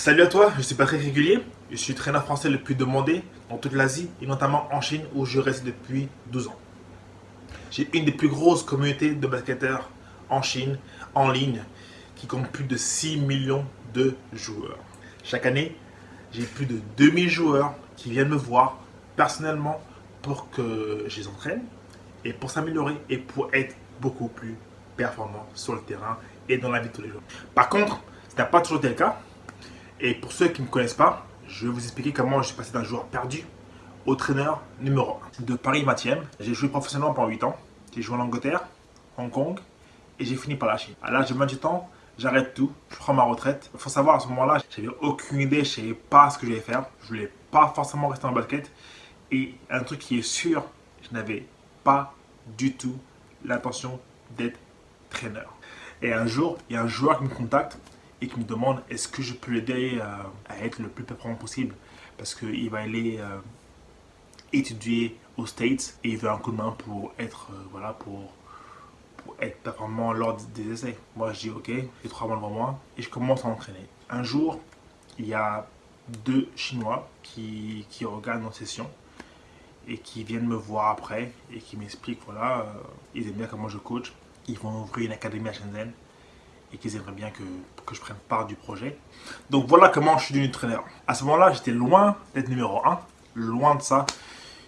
Salut à toi, je suis Patrick Régulier. Je suis traîneur français le plus demandé dans toute l'Asie et notamment en Chine où je reste depuis 12 ans. J'ai une des plus grosses communautés de basketteurs en Chine, en ligne, qui compte plus de 6 millions de joueurs. Chaque année, j'ai plus de 2000 joueurs qui viennent me voir personnellement pour que je les entraîne et pour s'améliorer et pour être beaucoup plus performant sur le terrain et dans la vie de tous les jours. Par contre, ce n'a pas toujours été le cas. Et pour ceux qui ne me connaissent pas, je vais vous expliquer comment je suis passé d'un joueur perdu au traîneur numéro 1 de Paris 20e. J'ai joué professionnellement pendant 8 ans. J'ai joué en Angleterre, Hong Kong et j'ai fini par la Chine. À l'âge de 28 ans, j'arrête tout, je prends ma retraite. Il faut savoir à ce moment-là, j'avais aucune idée, je ne savais pas ce que j'allais faire. Je voulais pas forcément rester en basket. Et un truc qui est sûr, je n'avais pas du tout l'intention d'être traîneur. Et un jour, il y a un joueur qui me contacte et qui me demande est-ce que je peux l'aider euh, à, être le plus performant possible? Parce qu'il va aller euh, étudier aux States et il veut un coup de main pour être, euh, voilà, pour, pour être performant lors des essais. Moi je dis ok, j'ai trois mois devant moi et je commence à entraîner. Un jour, il y a deux Chinois qui, qui regardent nos sessions et qui viennent me voir après et qui m'expliquent voilà, ils aiment bien comment je coach. Ils vont ouvrir une académie à Shenzhen et qu'ils aimeraient bien que, que, je prenne part du projet. Donc voilà comment je suis devenu traîneur. À ce moment-là, j'étais loin d'être numéro 1, loin de ça.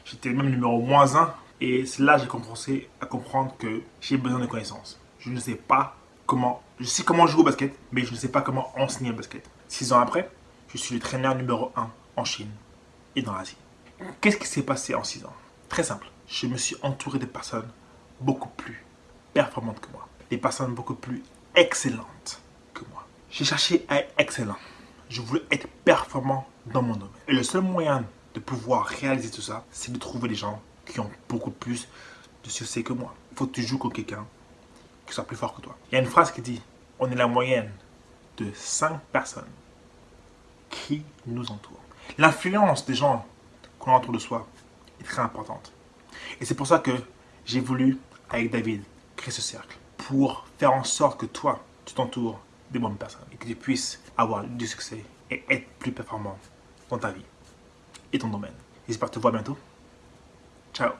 J'étais même numéro moins 1 et c'est là que j'ai commencé à comprendre que j'ai besoin de connaissances. Je ne sais pas comment, je sais comment jouer au basket, mais je ne sais pas comment enseigner le basket. Six ans après, je suis le traîneur numéro 1 en Chine et dans l'Asie. Qu'est-ce qui s'est passé en 6 ans? Très simple, je me suis entouré de personnes beaucoup plus performantes que moi. Des personnes beaucoup plus excellente que moi. J'ai cherché à être excellent. Je voulais être performant dans mon domaine. Et le seul moyen de pouvoir réaliser tout ça, c'est de trouver des gens qui ont beaucoup plus de succès que moi. Il faut que joues contre quelqu'un qui soit plus fort que toi. Il y a une phrase qui dit, on est la moyenne de 5 personnes qui nous entourent. L'influence des gens qu'on autour de soi est très importante. Et c'est pour ça que j'ai voulu, avec David, créer ce cercle pour faire en sorte que toi, tu t'entoures des bonnes personnes et que tu puisses avoir du succès et être plus performant dans ta vie et ton domaine. J'espère te voir bientôt. Ciao